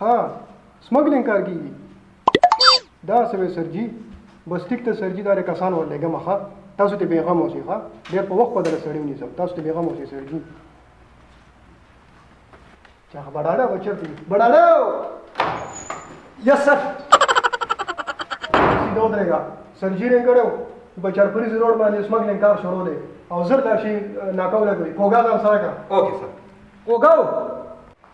ها سمګلینګ کار کیږي دا څه وې سر جی بس ټیک ته سر جی دا کسان ورلېږم ښه تاسو ته بیغم اوسئ ښه ډېر په وخت بدل سړی ونیسم تاسو ته بیغم اوسئ سر جی چا بډاړه بچر دی بډاړه یس سر سیدو درېګا سر جی رنګ کړو بچر پوری ضرور باندې سمګلینګ کار شروع دی او زر لاشي ناکاو لګوي کوګا ځان سره کا اوکې سر کوګاو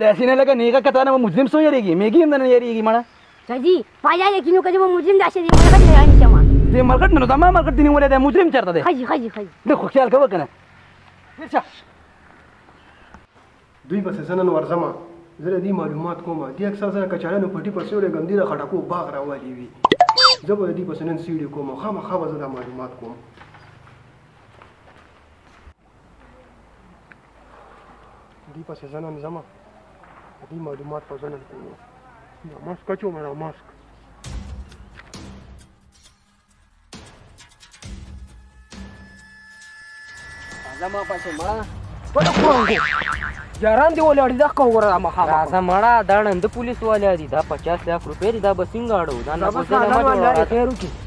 داسې نه لکه نیغه کته نه مجرم سو یریږي میګي هم نه یریږي مړه سجی پایا یقینو کړي مو مجرم داسې دی مړه نه یاني شما دې مرګټ نه دا ما مرګټ دی نیولې دا مجرم چرته دی خجی خجی خجی د خو خیال کوه کنه ورشه دوی بس زنن ورزمه زه دې معلومات کوم دې اکثر سره کچالانو پټي پسې ولې ګم دې را خټکو باغ راوالي وي زه به دې پسې نن سیډي کوم خامخا به زه دا معلومات کوم دی پس زنم زما دی معلومات په زنم کوو دا ماسک کچو مرا ماسک زما پس ما په کوو یاران دی ولاړ دا کو ګره ما خا راځه مړه دا نن د پولیس والا دی دا 50 لک روپې دا بسنګ اړو دا نه بوزه نه ما جوړه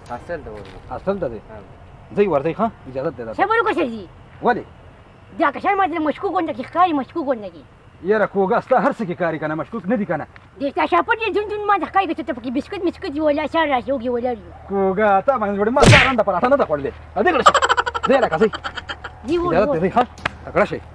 هاسټل ته ورځو هاسټل ته دی ځي ورځي ښه اجازه ده دا خبرو کوشش دي ولې دا کشر ماته مشکوک ونده کی ښکاری مشکوک ونده کی یاره کوګه ستا هر څه کې کاری کنه مشکوک نه دي کنه د تا شاپټ دې جون جون ما د ښکاری کې ته پکې بسکټ مسکټ یو لا سر راځي اوګي ولر کوګه تا باندې جوړ ما ځان د پراټه نه ده خوړلې ا دې کړه دې لکه زی دی وو دې ښه تکړه شي